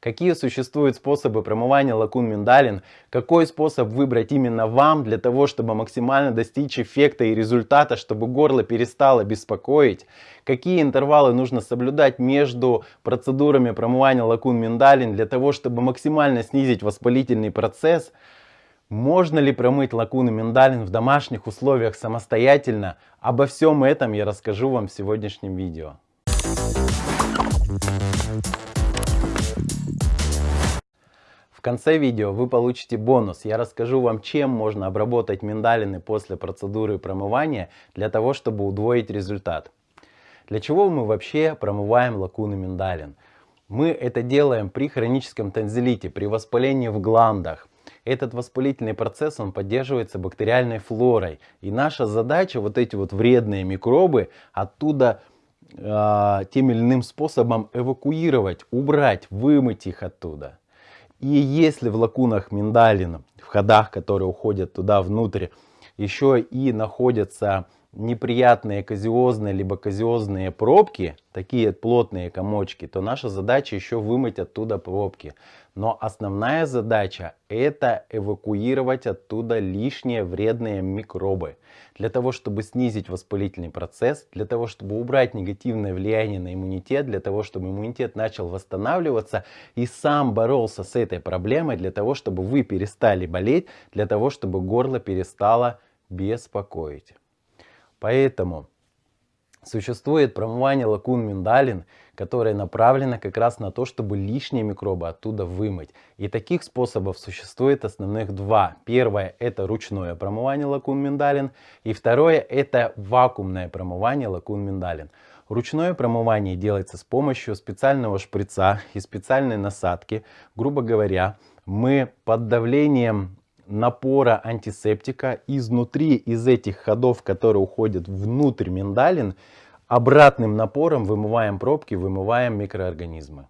Какие существуют способы промывания лакун миндалин? Какой способ выбрать именно вам для того, чтобы максимально достичь эффекта и результата, чтобы горло перестало беспокоить? Какие интервалы нужно соблюдать между процедурами промывания лакун миндалин для того, чтобы максимально снизить воспалительный процесс? Можно ли промыть лакуны миндалин в домашних условиях самостоятельно? Обо всем этом я расскажу вам в сегодняшнем видео. В конце видео вы получите бонус. Я расскажу вам, чем можно обработать миндалины после процедуры промывания для того, чтобы удвоить результат. Для чего мы вообще промываем лакуны миндалин? Мы это делаем при хроническом танзелите, при воспалении в гландах. Этот воспалительный процесс он поддерживается бактериальной флорой. И наша задача вот эти вот вредные микробы оттуда э, тем или иным способом эвакуировать, убрать, вымыть их оттуда. И если в лакунах миндалин, в ходах, которые уходят туда внутрь, еще и находятся неприятные казиозные либо казиозные пробки, такие плотные комочки, то наша задача еще вымыть оттуда пробки. Но основная задача это эвакуировать оттуда лишние вредные микробы. Для того, чтобы снизить воспалительный процесс, для того, чтобы убрать негативное влияние на иммунитет, для того, чтобы иммунитет начал восстанавливаться и сам боролся с этой проблемой, для того, чтобы вы перестали болеть, для того, чтобы горло перестало беспокоить. Поэтому существует промывание лакун миндалин, которое направлено как раз на то, чтобы лишние микробы оттуда вымыть. И таких способов существует основных два. Первое это ручное промывание лакун миндалин. И второе это вакуумное промывание лакун миндалин. Ручное промывание делается с помощью специального шприца и специальной насадки. Грубо говоря, мы под давлением напора антисептика изнутри, из этих ходов, которые уходят внутрь миндалин, обратным напором вымываем пробки, вымываем микроорганизмы.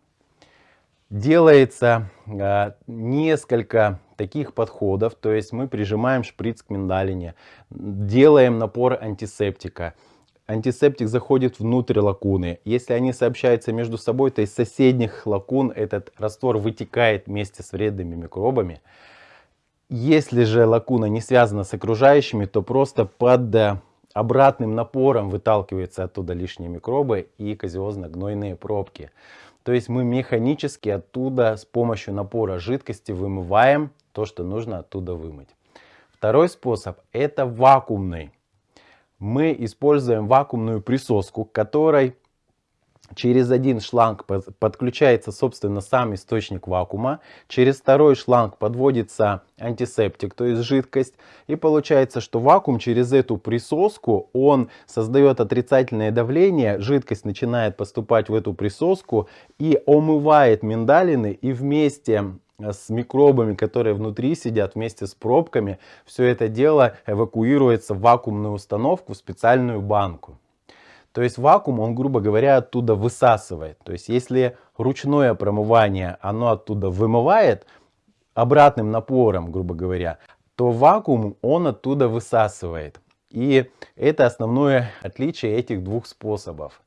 Делается э, несколько таких подходов, то есть мы прижимаем шприц к миндалине, делаем напор антисептика. Антисептик заходит внутрь лакуны. Если они сообщаются между собой, то из соседних лакун этот раствор вытекает вместе с вредными микробами. Если же лакуна не связана с окружающими, то просто под э, обратным напором выталкиваются оттуда лишние микробы и казиозно-гнойные пробки. То есть мы механически оттуда с помощью напора жидкости вымываем то, что нужно оттуда вымыть. Второй способ это вакуумный. Мы используем вакуумную присоску, которой Через один шланг подключается, собственно, сам источник вакуума. Через второй шланг подводится антисептик, то есть жидкость. И получается, что вакуум через эту присоску, он создает отрицательное давление. Жидкость начинает поступать в эту присоску и омывает миндалины. И вместе с микробами, которые внутри сидят, вместе с пробками, все это дело эвакуируется в вакуумную установку, в специальную банку. То есть вакуум, он, грубо говоря, оттуда высасывает. То есть если ручное промывание, оно оттуда вымывает обратным напором, грубо говоря, то вакуум, он оттуда высасывает. И это основное отличие этих двух способов.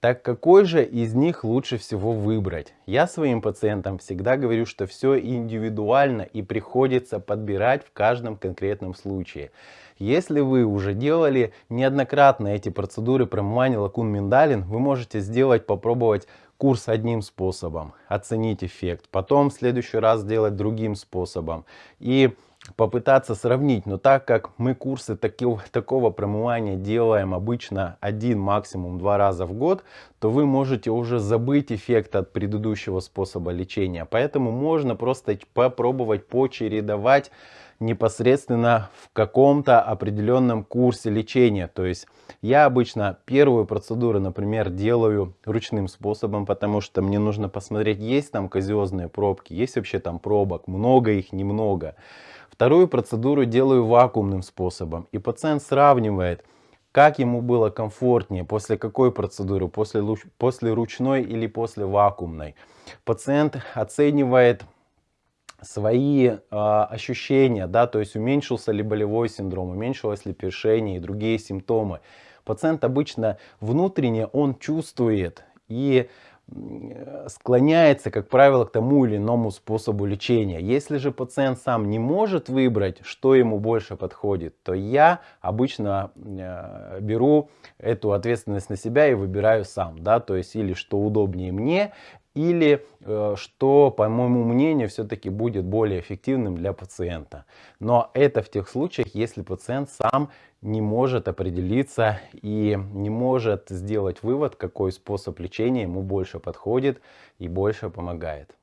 Так какой же из них лучше всего выбрать? Я своим пациентам всегда говорю, что все индивидуально и приходится подбирать в каждом конкретном случае. Если вы уже делали неоднократно эти процедуры промывания лакун миндалин, вы можете сделать, попробовать курс одним способом, оценить эффект. Потом в следующий раз сделать другим способом. И попытаться сравнить. Но так как мы курсы такого, такого промывания делаем обычно один, максимум два раза в год, то вы можете уже забыть эффект от предыдущего способа лечения. Поэтому можно просто попробовать почередовать непосредственно в каком-то определенном курсе лечения. То есть я обычно первую процедуру, например, делаю ручным способом, потому что мне нужно посмотреть, есть там казиозные пробки, есть вообще там пробок, много их, немного. Вторую процедуру делаю вакуумным способом. И пациент сравнивает, как ему было комфортнее, после какой процедуры, после, после ручной или после вакуумной. Пациент оценивает свои э, ощущения, да, то есть уменьшился ли болевой синдром, уменьшилось ли першение и другие симптомы. Пациент обычно внутренне он чувствует и склоняется, как правило, к тому или иному способу лечения. Если же пациент сам не может выбрать, что ему больше подходит, то я обычно э, беру эту ответственность на себя и выбираю сам. Да? То есть или что удобнее мне, или э, что, по моему мнению, все-таки будет более эффективным для пациента. Но это в тех случаях, если пациент сам не может определиться и не может сделать вывод, какой способ лечения ему больше подходит и больше помогает.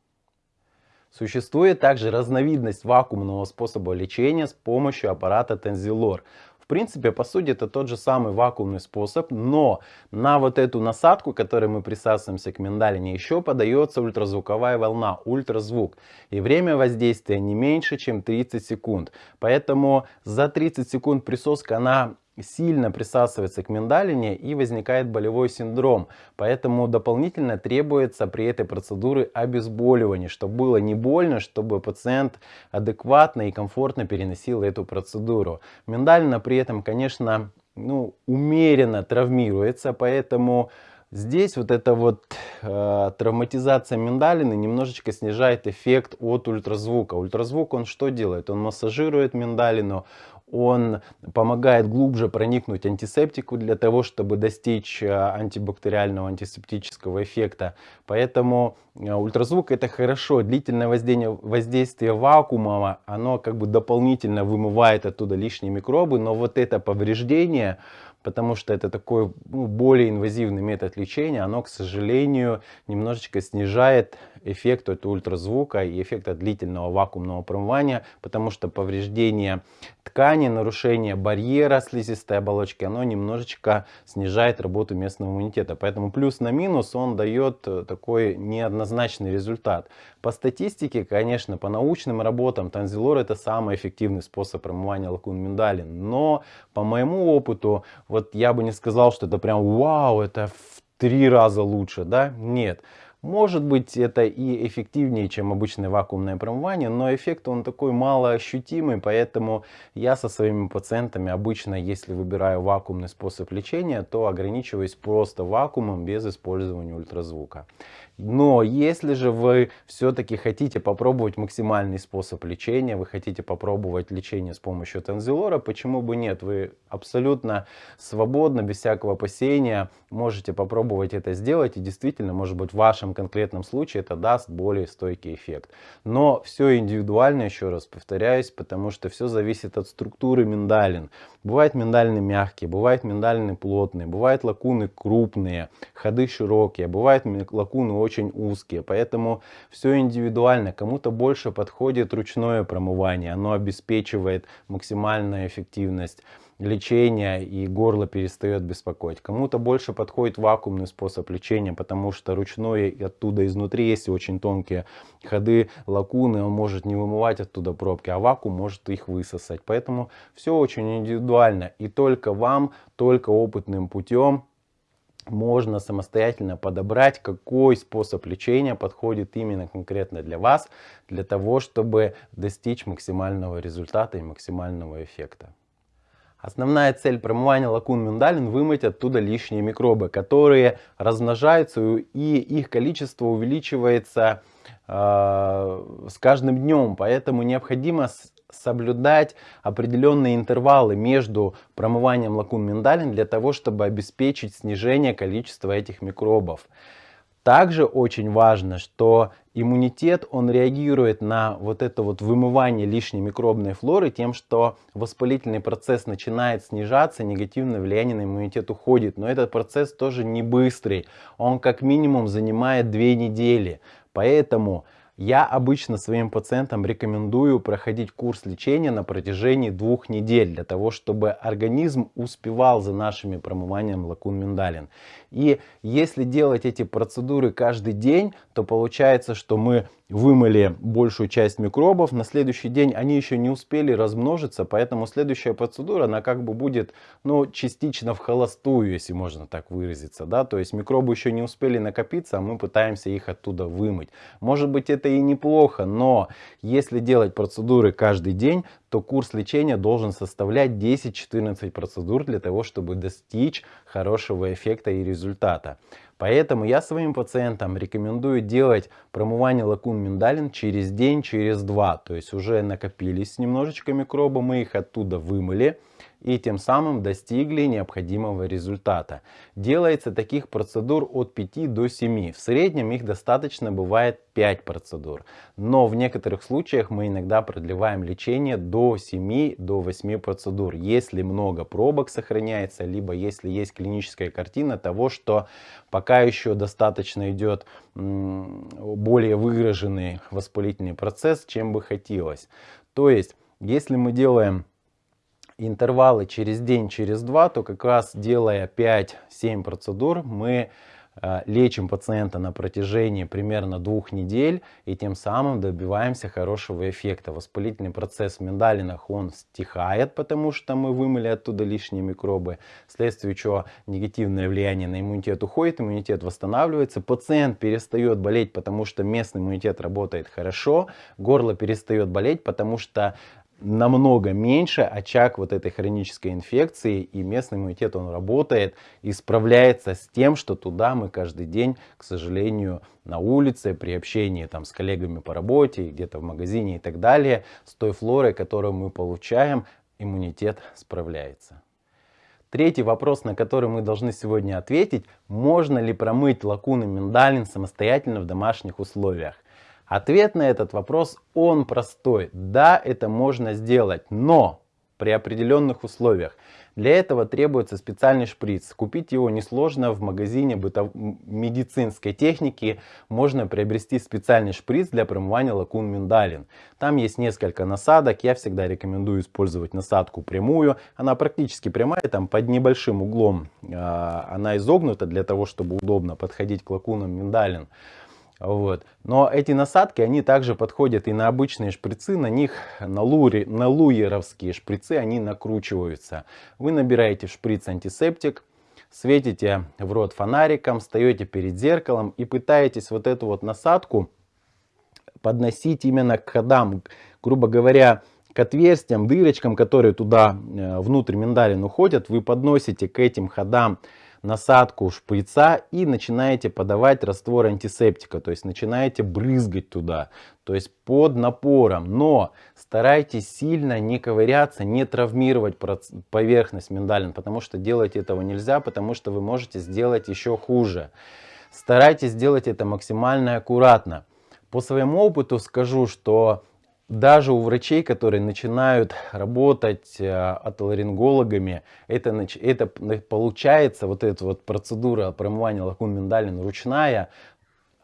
Существует также разновидность вакуумного способа лечения с помощью аппарата Tenzilor. В принципе, по сути, это тот же самый вакуумный способ, но на вот эту насадку, которой мы присасываемся к миндалине, еще подается ультразвуковая волна, ультразвук. И время воздействия не меньше, чем 30 секунд. Поэтому за 30 секунд присоска, она сильно присасывается к миндалине и возникает болевой синдром. Поэтому дополнительно требуется при этой процедуре обезболивание, чтобы было не больно, чтобы пациент адекватно и комфортно переносил эту процедуру. Миндалина при этом, конечно, ну, умеренно травмируется, поэтому Здесь вот эта вот э, травматизация миндалины немножечко снижает эффект от ультразвука. Ультразвук он что делает? Он массажирует миндалину, он помогает глубже проникнуть антисептику для того, чтобы достичь э, антибактериального антисептического эффекта. Поэтому э, ультразвук это хорошо. Длительное воздействие, воздействие вакуума, оно как бы дополнительно вымывает оттуда лишние микробы, но вот это повреждение, потому что это такой ну, более инвазивный метод лечения, оно, к сожалению, немножечко снижает эффект от ультразвука и эффект от длительного вакуумного промывания, потому что повреждение ткани, нарушение барьера слизистой оболочки, оно немножечко снижает работу местного иммунитета. Поэтому плюс на минус он дает э, такой неоднозначный результат. По статистике, конечно, по научным работам, танзилор это самый эффективный способ промывания лакун миндалин. Но по моему опыту, вот я бы не сказал, что это прям вау, это в три раза лучше, да? Нет. Может быть это и эффективнее, чем обычное вакуумное промывание, но эффект он такой малоощутимый, поэтому я со своими пациентами обычно, если выбираю вакуумный способ лечения, то ограничиваюсь просто вакуумом без использования ультразвука. Но если же вы все-таки хотите попробовать максимальный способ лечения, вы хотите попробовать лечение с помощью танзилора, почему бы нет? Вы абсолютно свободно, без всякого опасения можете попробовать это сделать. И действительно, может быть, в вашем конкретном случае это даст более стойкий эффект. Но все индивидуально, еще раз повторяюсь, потому что все зависит от структуры миндалин. Бывают миндалины мягкие, бывают миндалины плотные, бывают лакуны крупные, ходы широкие, бывают лакуны очень узкие, поэтому все индивидуально. Кому-то больше подходит ручное промывание, оно обеспечивает максимальную эффективность лечения и горло перестает беспокоить. Кому-то больше подходит вакуумный способ лечения, потому что ручной оттуда изнутри, если очень тонкие ходы, лакуны, он может не вымывать оттуда пробки, а вакуум может их высосать. Поэтому все очень индивидуально и только вам, только опытным путем можно самостоятельно подобрать, какой способ лечения подходит именно конкретно для вас, для того, чтобы достичь максимального результата и максимального эффекта. Основная цель промывания лакун миндалин вымыть оттуда лишние микробы, которые размножаются и их количество увеличивается э, с каждым днем. Поэтому необходимо соблюдать определенные интервалы между промыванием лакун миндалин для того, чтобы обеспечить снижение количества этих микробов. Также очень важно, что иммунитет, он реагирует на вот это вот вымывание лишней микробной флоры тем, что воспалительный процесс начинает снижаться, негативное влияние на иммунитет уходит. Но этот процесс тоже не быстрый, он как минимум занимает две недели. Поэтому я обычно своим пациентам рекомендую проходить курс лечения на протяжении двух недель, для того, чтобы организм успевал за нашими промыванием лакун миндалин. И если делать эти процедуры каждый день, то получается, что мы вымыли большую часть микробов, на следующий день они еще не успели размножиться, поэтому следующая процедура, она как бы будет, ну, частично в холостую, если можно так выразиться, да, то есть микробы еще не успели накопиться, а мы пытаемся их оттуда вымыть. Может быть это и неплохо, но если делать процедуры каждый день, то курс лечения должен составлять 10-14 процедур для того, чтобы достичь хорошего эффекта и результата. Поэтому я своим пациентам рекомендую делать промывание лакун миндалин через день, через два. То есть уже накопились немножечко микробы, мы их оттуда вымыли и тем самым достигли необходимого результата. Делается таких процедур от 5 до 7. В среднем их достаточно бывает 5 процедур. Но в некоторых случаях мы иногда продлеваем лечение до 7 до 8 процедур. Если много пробок сохраняется, либо если есть клиническая картина того, что пока еще достаточно идет более выраженный воспалительный процесс, чем бы хотелось. То есть, если мы делаем интервалы через день, через два, то как раз делая 5-7 процедур, мы э, лечим пациента на протяжении примерно двух недель и тем самым добиваемся хорошего эффекта. Воспалительный процесс в миндалинах он стихает, потому что мы вымыли оттуда лишние микробы, вследствие чего негативное влияние на иммунитет уходит, иммунитет восстанавливается, пациент перестает болеть, потому что местный иммунитет работает хорошо, горло перестает болеть, потому что намного меньше очаг вот этой хронической инфекции и местный иммунитет он работает и справляется с тем, что туда мы каждый день, к сожалению, на улице, при общении там с коллегами по работе, где-то в магазине и так далее, с той флорой, которую мы получаем, иммунитет справляется. Третий вопрос, на который мы должны сегодня ответить, можно ли промыть лакуны миндалин самостоятельно в домашних условиях. Ответ на этот вопрос, он простой. Да, это можно сделать, но при определенных условиях. Для этого требуется специальный шприц. Купить его несложно в магазине бытов... медицинской техники. Можно приобрести специальный шприц для промывания лакун миндалин. Там есть несколько насадок. Я всегда рекомендую использовать насадку прямую. Она практически прямая, там под небольшим углом. А, она изогнута для того, чтобы удобно подходить к лакунам миндалин. Вот. Но эти насадки, они также подходят и на обычные шприцы, на них, на, лури, на луеровские шприцы, они накручиваются. Вы набираете в шприц антисептик, светите в рот фонариком, встаете перед зеркалом и пытаетесь вот эту вот насадку подносить именно к ходам, грубо говоря, к отверстиям, дырочкам, которые туда э, внутрь миндалин уходят, вы подносите к этим ходам насадку шприца и начинаете подавать раствор антисептика, то есть начинаете брызгать туда, то есть под напором. Но старайтесь сильно не ковыряться, не травмировать поверхность миндалин, потому что делать этого нельзя, потому что вы можете сделать еще хуже. Старайтесь делать это максимально аккуратно. По своему опыту скажу, что даже у врачей, которые начинают работать э, отоларингологами, это, это получается, вот эта вот процедура промывания лакун миндалин ручная,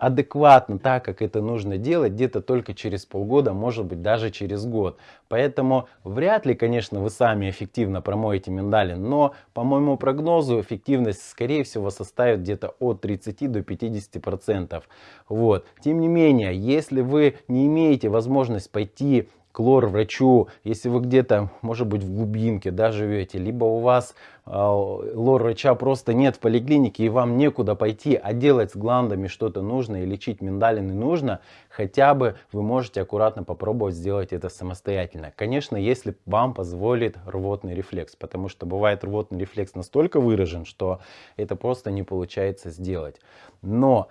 адекватно так, как это нужно делать, где-то только через полгода, может быть даже через год. Поэтому вряд ли, конечно, вы сами эффективно промоете миндалин, но по моему прогнозу эффективность скорее всего составит где-то от 30 до 50 процентов. Вот. Тем не менее, если вы не имеете возможность пойти к лор-врачу, если вы где-то, может быть, в глубинке да, живете, либо у вас э, лор-врача просто нет в поликлинике и вам некуда пойти, а делать с гландами что-то нужно и лечить миндалины нужно, хотя бы вы можете аккуратно попробовать сделать это самостоятельно. Конечно, если вам позволит рвотный рефлекс, потому что бывает рвотный рефлекс настолько выражен, что это просто не получается сделать. Но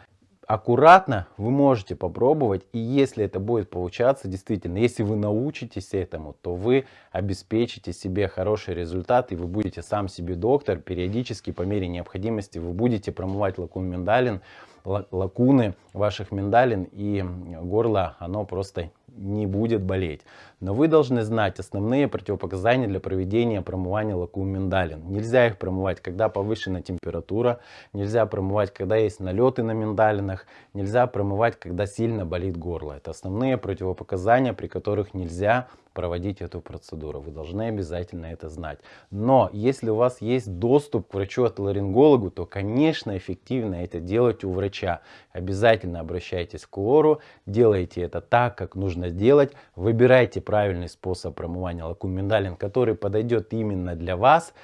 аккуратно вы можете попробовать, и если это будет получаться, действительно, если вы научитесь этому, то вы обеспечите себе хороший результат, и вы будете сам себе доктор, периодически по мере необходимости вы будете промывать лакун миндалин, лакуны ваших миндалин, и горло, оно просто не будет болеть. Но вы должны знать основные противопоказания для проведения промывания лакун миндалин. Нельзя их промывать, когда повышена температура, нельзя промывать, когда есть налеты на миндалинах, нельзя промывать, когда сильно болит горло. Это основные противопоказания, при которых нельзя проводить эту процедуру. Вы должны обязательно это знать. Но если у вас есть доступ к врачу-отоларингологу, то, конечно, эффективно это делать у врача. Обязательно обращайтесь к лору, делайте это так, как нужно делать. Выбирайте правильный способ промывания лакун миндалин, который подойдет именно для вас.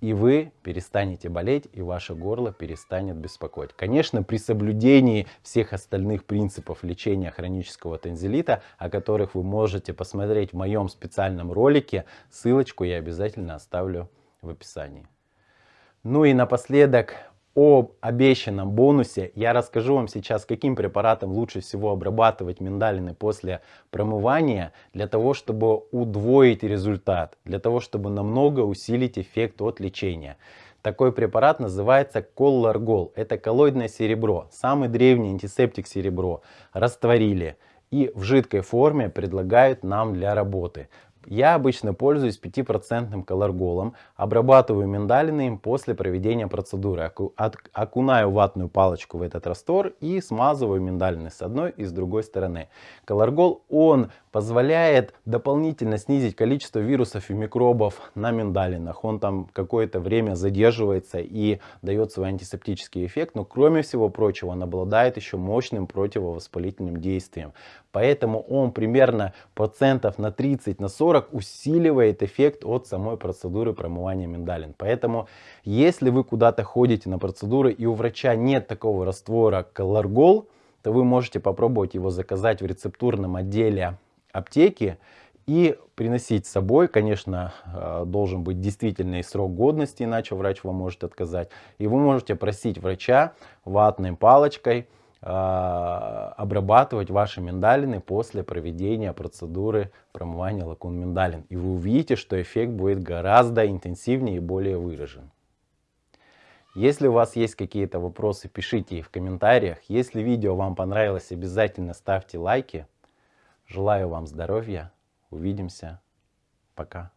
И вы перестанете болеть, и ваше горло перестанет беспокоить. Конечно, при соблюдении всех остальных принципов лечения хронического танзелита, о которых вы можете посмотреть в моем специальном ролике, ссылочку я обязательно оставлю в описании. Ну и напоследок об обещанном бонусе я расскажу вам сейчас, каким препаратом лучше всего обрабатывать миндалины после промывания, для того, чтобы удвоить результат, для того, чтобы намного усилить эффект от лечения. Такой препарат называется колларгол. Это коллоидное серебро, самый древний антисептик серебро. Растворили и в жидкой форме предлагают нам для работы. Я обычно пользуюсь 5% колорголом, обрабатываю миндалины им после проведения процедуры. Окунаю ватную палочку в этот раствор и смазываю миндалины с одной и с другой стороны. Колоргол, он позволяет дополнительно снизить количество вирусов и микробов на миндалинах. Он там какое-то время задерживается и дает свой антисептический эффект, но кроме всего прочего он обладает еще мощным противовоспалительным действием. Поэтому он примерно процентов на 30 на 40 усиливает эффект от самой процедуры промывания миндалин. Поэтому если вы куда-то ходите на процедуры и у врача нет такого раствора колоргол, то вы можете попробовать его заказать в рецептурном отделе аптеки и приносить с собой. Конечно, э, должен быть действительный срок годности, иначе врач вам может отказать. И вы можете просить врача ватной палочкой обрабатывать ваши миндалины после проведения процедуры промывания лакун миндалин. И вы увидите, что эффект будет гораздо интенсивнее и более выражен. Если у вас есть какие-то вопросы, пишите их в комментариях. Если видео вам понравилось, обязательно ставьте лайки. Желаю вам здоровья. Увидимся. Пока.